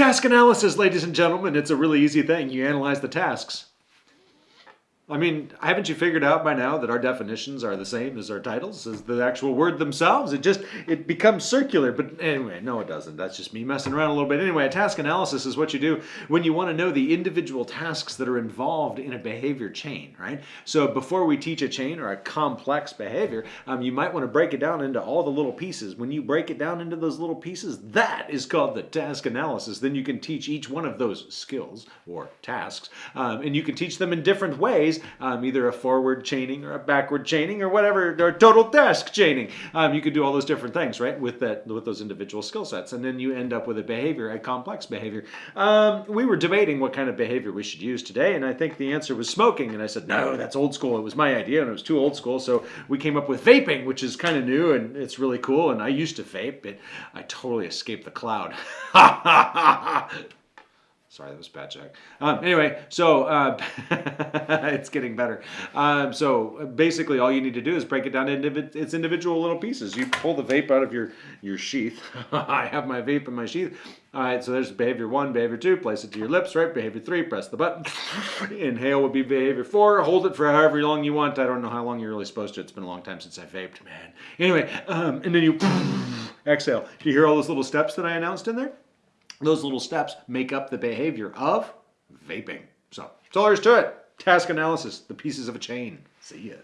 Task analysis, ladies and gentlemen, it's a really easy thing. You analyze the tasks. I mean, haven't you figured out by now that our definitions are the same as our titles, as the actual word themselves? It just, it becomes circular. But anyway, no it doesn't. That's just me messing around a little bit. Anyway, a task analysis is what you do when you want to know the individual tasks that are involved in a behavior chain, right? So before we teach a chain or a complex behavior, um, you might want to break it down into all the little pieces. When you break it down into those little pieces, that is called the task analysis. Then you can teach each one of those skills or tasks, um, and you can teach them in different ways um, either a forward chaining or a backward chaining or whatever, or total task chaining. Um, you could do all those different things, right, with that with those individual skill sets, and then you end up with a behavior, a complex behavior. Um, we were debating what kind of behavior we should use today, and I think the answer was smoking, and I said, no, that's old school. It was my idea, and it was too old school, so we came up with vaping, which is kind of new, and it's really cool, and I used to vape, but I totally escaped the cloud. Sorry, that was bad joke. Um, anyway, so uh, it's getting better. Um, so basically, all you need to do is break it down into its individual little pieces. You pull the vape out of your your sheath. I have my vape in my sheath. All right, so there's behavior one, behavior two. Place it to your lips, right? Behavior three, press the button. Inhale would be behavior four. Hold it for however long you want. I don't know how long you're really supposed to. It's been a long time since I vaped, man. Anyway, um, and then you exhale. Do you hear all those little steps that I announced in there? Those little steps make up the behavior of vaping. So that's all there is to it. Task analysis, the pieces of a chain. See ya.